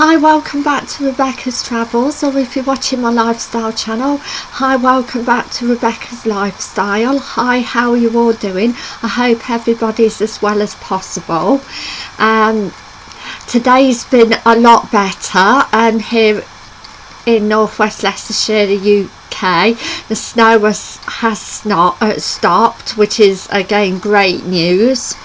Hi, welcome back to Rebecca's Travels, or if you're watching my lifestyle channel, hi, welcome back to Rebecca's Lifestyle. Hi, how are you all doing? I hope everybody's as well as possible. Um, today's been a lot better um, here in northwest Leicestershire, the UK. The snow has, has not uh, stopped, which is again great news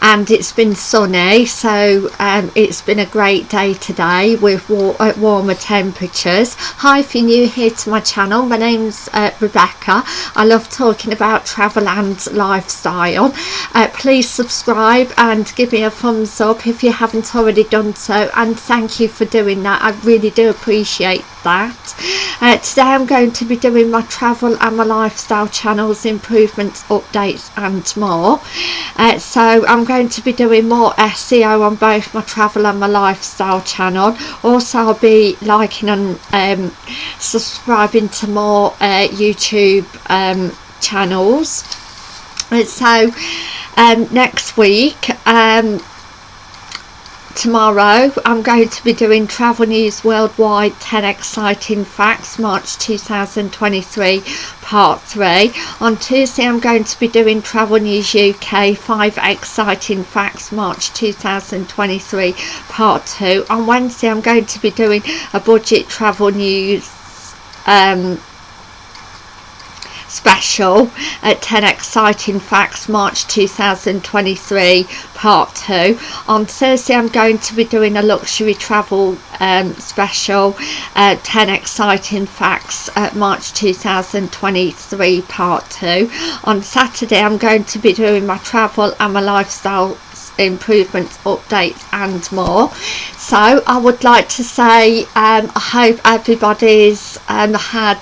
and it's been sunny so um, it's been a great day today with war uh, warmer temperatures. Hi if you're new here to my channel my name's uh, Rebecca. I love talking about travel and lifestyle. Uh, please subscribe and give me a thumbs up if you haven't already done so and thank you for doing that. I really do appreciate that. Uh, today I'm going to be doing my travel and my lifestyle channels improvements updates and more. Uh, so I'm going to be doing more SEO on both my travel and my lifestyle channel. Also I'll be liking and um, subscribing to more uh, YouTube um, channels. And so um, next week um, tomorrow. I'm going to be doing Travel News Worldwide 10 Exciting Facts March 2023 part 3 on Tuesday I'm going to be doing Travel News UK 5 Exciting Facts March 2023 part 2 on Wednesday I'm going to be doing a budget travel news um, special at 10 exciting facts March 2023 part 2 on Thursday I'm going to be doing a luxury travel um, special uh, 10 exciting facts at March 2023 part 2 on Saturday I'm going to be doing my travel and my lifestyle improvements updates and more. So I would like to say um, I hope everybody's um, had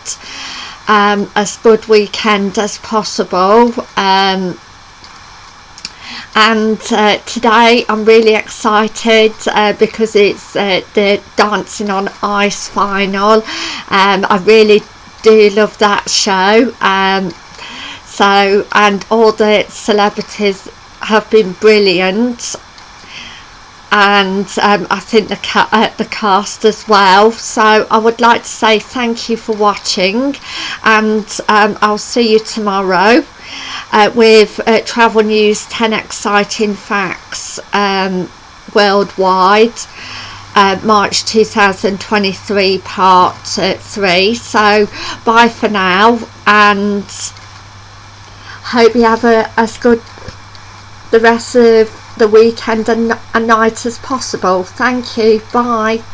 um, as good weekend as possible. Um, and uh, today I'm really excited uh, because it's uh, the Dancing on Ice final. Um, I really do love that show. Um, so and all the celebrities have been brilliant and um, I think the, ca uh, the cast as well. So I would like to say thank you for watching and um, I'll see you tomorrow uh, with uh, travel news 10 exciting facts um, worldwide uh, March 2023 part uh, 3 so bye for now and hope you have a, as good the rest of the weekend and a night as possible. Thank you. Bye.